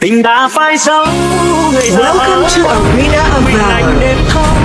tình đã phai dấu welcome to arena of valor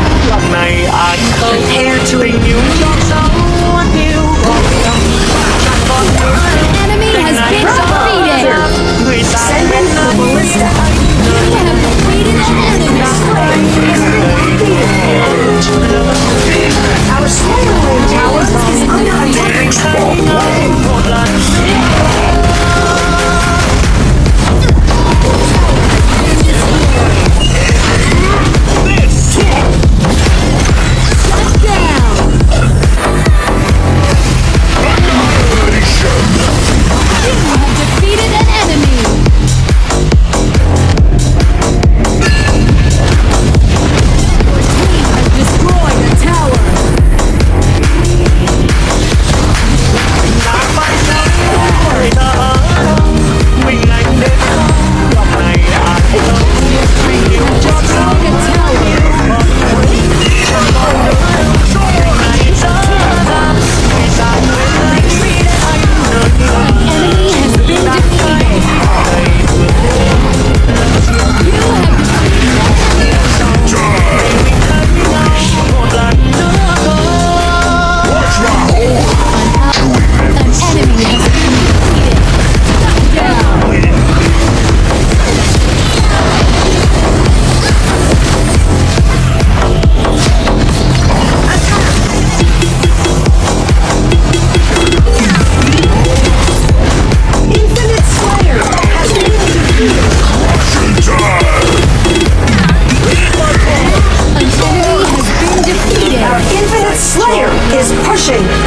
pushing.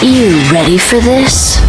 You ready for this?